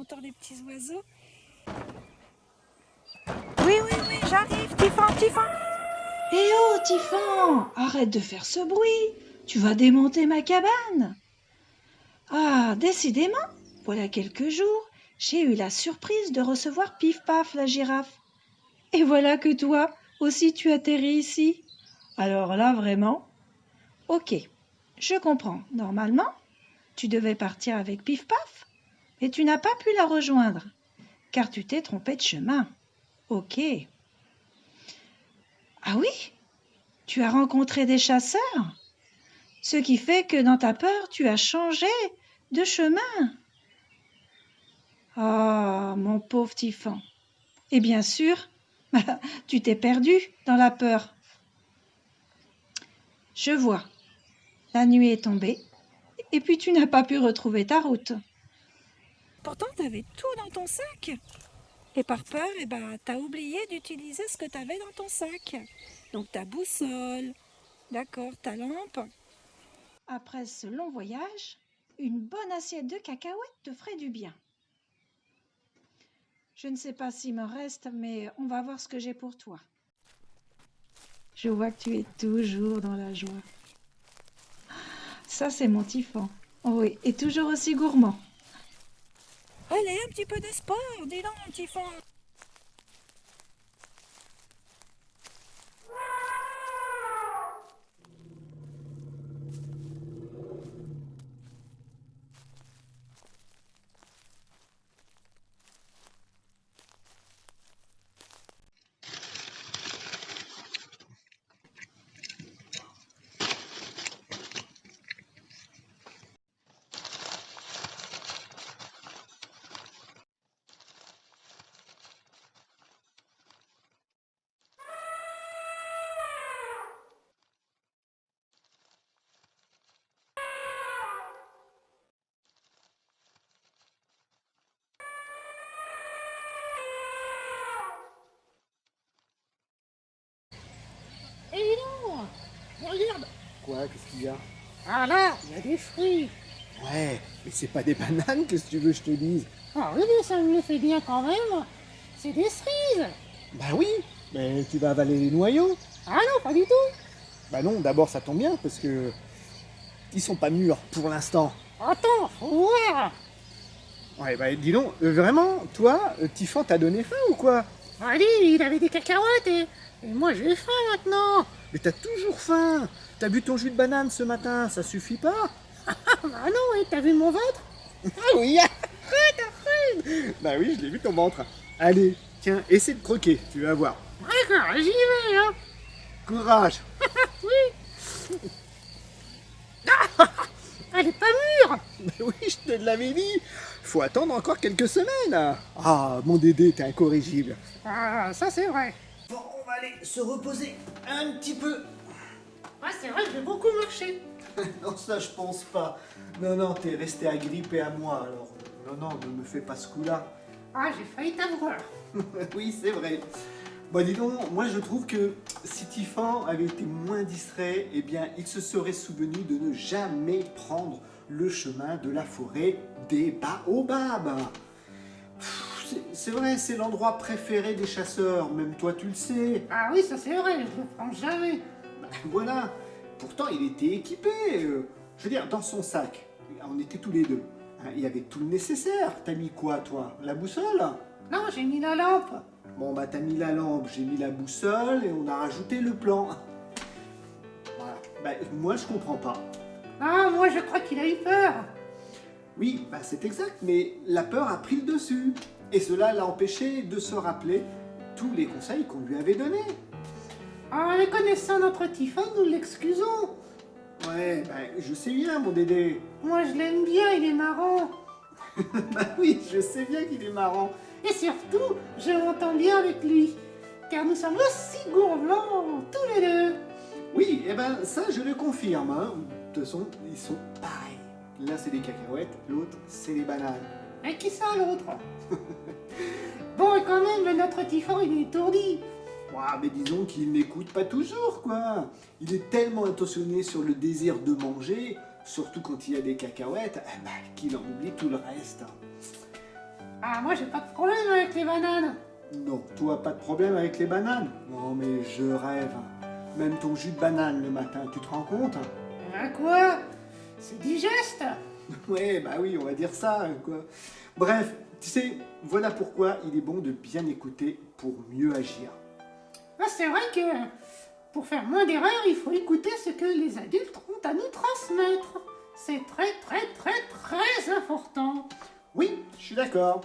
j'entends les petits oiseaux. Oui, oui, oui, j'arrive, Tiffan, Tiffan. Eh oh, Tiffan, arrête de faire ce bruit. Tu vas démonter ma cabane. Ah, décidément, voilà quelques jours, j'ai eu la surprise de recevoir Pif Paf la girafe. Et voilà que toi aussi tu atterris ici. Alors là, vraiment. Ok, je comprends. Normalement, tu devais partir avec Pif Paf, mais tu n'as pas pu la rejoindre, car tu t'es trompé de chemin. Ok. Ah oui? Tu as rencontré des chasseurs Ce qui fait que dans ta peur, tu as changé de chemin. Ah, mon pauvre Tiffan. Et bien sûr, tu t'es perdu dans la peur. Je vois. La nuit est tombée, et puis tu n'as pas pu retrouver ta route. Pourtant, tu avais tout dans ton sac. Et par peur, eh ben, tu as oublié d'utiliser ce que tu avais dans ton sac. Donc ta boussole, d'accord, ta lampe. Après ce long voyage, une bonne assiette de cacahuètes te ferait du bien. Je ne sais pas s'il me reste, mais on va voir ce que j'ai pour toi. Je vois que tu es toujours dans la joie. Ça, c'est mon typhon. Oui, et toujours aussi gourmand. Allez, un petit peu de sport, dis donc, mon typhon. Eh dis donc Regarde. Quoi Qu'est-ce qu'il y a? Ah là, il y a des fruits. Ouais, mais c'est pas des bananes, qu'est-ce que tu veux que je te dise? Ah oui, mais ça me le fait bien quand même. C'est des cerises. Bah oui, mais tu vas avaler les noyaux. Ah non, pas du tout. Bah non, d'abord ça tombe bien, parce que... Ils sont pas mûrs, pour l'instant. Attends, faut voir. Ouais, bah dis donc, euh, vraiment, toi, euh, Tiffan t'a donné faim ou quoi? Allez, il avait des cacahuètes et, et moi j'ai faim maintenant Mais t'as toujours faim. T'as bu ton jus de banane ce matin, ça suffit pas. Ah bah non, et t'as vu mon ventre Ah oui Bah oui, je l'ai vu ton ventre. Allez, tiens, essaie de croquer, tu vas voir. D'accord, j'y vais, hein. Courage. Oui. Ah Elle est pas mûre. Bah oui, je te l'avais dit. Faut attendre encore quelques semaines. Ah, mon Dédé, t'es incorrigible. Ah, ça c'est vrai. Bon, on va aller se reposer un petit peu. Ouais, c'est vrai, j'ai beaucoup marché non, ça je pense pas. Non, non, t'es resté agrippé à moi, alors non, non, ne me fais pas ce coup-là. Ah, j'ai failli t'avoir oui, c'est vrai. Bon, dis donc, moi je trouve que si Tiffan avait été moins distrait, eh bien, il se serait souvenu de ne jamais prendre le chemin de la forêt des baobabs. C'est vrai, c'est l'endroit préféré des chasseurs, même toi tu le sais. Ah oui, ça c'est vrai, je le prends jamais Bah, voilà. Pourtant, il était équipé. euh, Je veux dire, dans son sac, on était tous les deux. hein, Il y avait tout le nécessaire. T'as mis quoi, toi? La boussole? Non, j'ai mis la lampe Bon, bah, t'as mis la lampe, j'ai mis la boussole et on a rajouté le plan. Voilà. Bah, moi, je comprends pas. Ah, moi je crois qu'il a eu peur Oui, bah, c'est exact, mais la peur a pris le dessus. Et cela l'a empêché de se rappeler tous les conseils qu'on lui avait donnés. En les connaissant notre Tiffan, nous l'excusons Ouais, bah, je sais bien, mon Dédé. Moi je l'aime bien, il est marrant bah oui, je sais bien qu'il est marrant. Et surtout, je m'entends bien avec lui Car nous sommes aussi gourmands, tous les deux Oui, et ben ça je le confirme. Hein. De toute façon, ils sont pareils. L'un c'est des cacahuètes, l'autre c'est des bananes. Et qui ça l'autre Bon, et quand même, notre Tiffan, il est étourdi Ouah, mais disons qu'il n'écoute pas toujours, quoi. Il est tellement intentionné sur le désir de manger, surtout quand il y a des cacahuètes, eh ben, qu'il en oublie tout le reste. Ah, moi j'ai pas de problème avec les bananes. Non, toi pas de problème avec les bananes Non mais je rêve. Même ton jus de banane le matin, tu te rends compte? Ah quoi? C'est digeste? Ouais, bah oui, on va dire ça, quoi. Bref, tu sais, voilà pourquoi il est bon de bien écouter pour mieux agir. Ah, c'est vrai que pour faire moins d'erreurs, il faut écouter ce que les adultes ont à nous transmettre. C'est très très très très important. Oui, je suis d'accord.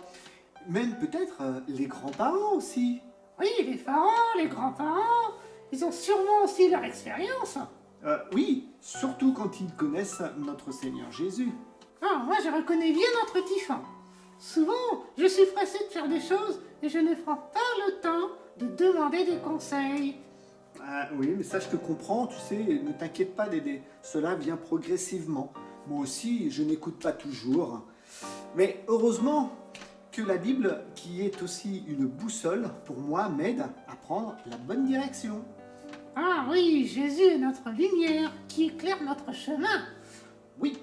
Même peut-être euh, les grands-parents aussi. Oui, les parents, les grands-parents, ils ont sûrement aussi leur expérience. Euh, oui, surtout quand ils connaissent notre Seigneur Jésus. Ah, moi je reconnais bien notre Tiffin. Souvent, je suis pressée de faire des choses et je ne prends pas le temps de demander des conseils. Ah oui, mais ça je te comprends, tu sais, ne t'inquiète pas d'aider. Cela vient progressivement. Moi aussi, je n'écoute pas toujours. Mais heureusement que la Bible, qui est aussi une boussole, pour moi, m'aide à prendre la bonne direction. Ah oui, Jésus est notre lumière qui éclaire notre chemin. Oui,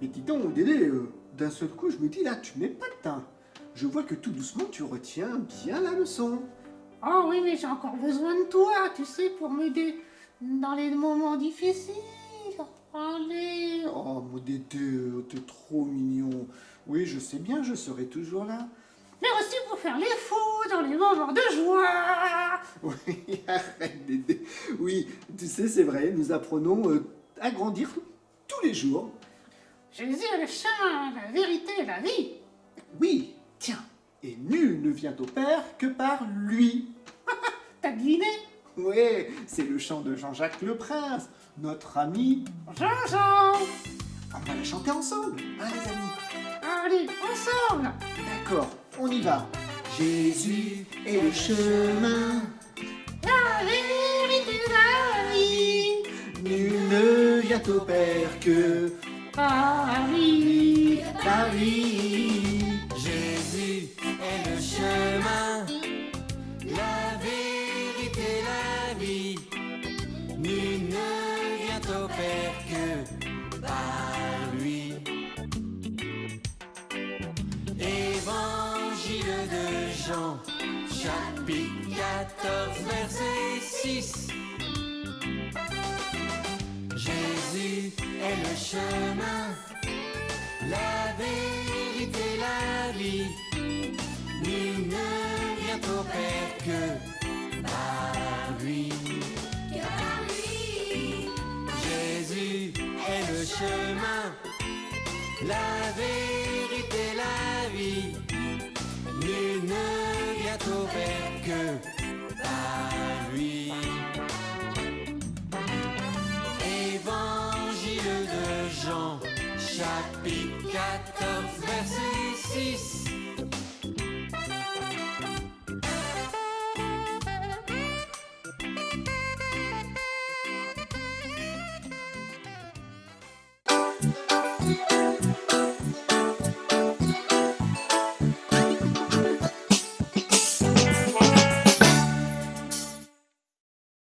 mais dis donc, Dédé, euh, d'un seul coup, je me dis là, tu n'es pas teint. Je vois que tout doucement, tu retiens bien la leçon. Oh oui, mais j'ai encore besoin de toi, tu sais, pour m'aider dans les moments difficiles. Allez. Oh, mon Dédé, euh, t'es trop mignon. Oui, je sais bien, je serai toujours là. Mais aussi pour faire les fous dans les moments de joie. Oui, arrête Dédé. Oui, tu sais, c'est vrai, nous apprenons euh, à grandir tous les jours. Jésus est le chemin, la vérité et la vie. Oui, tiens, et nul ne vient au Père que par lui. T'as deviné? Oui, c'est le chant de Jean-Jacques le Prince, notre ami. Jean-Jean On va la chanter ensemble, hein les amis? Allez, ensemble D'accord, on y va. Jésus est le chemin, La vérité la vie. nul ne vient au Père que Par lui. par lui. Jésus est le chemin, la vérité, la vie. Nul ne vient au Père que par lui. Évangile de Jean, chapitre 14, verset 6. Jésus est le chemin, la vérité, la vie. Nul ne vient au Père que par lui. Jésus est le chemin, la vérité, la vie. Nul ne vient au Père que par lui.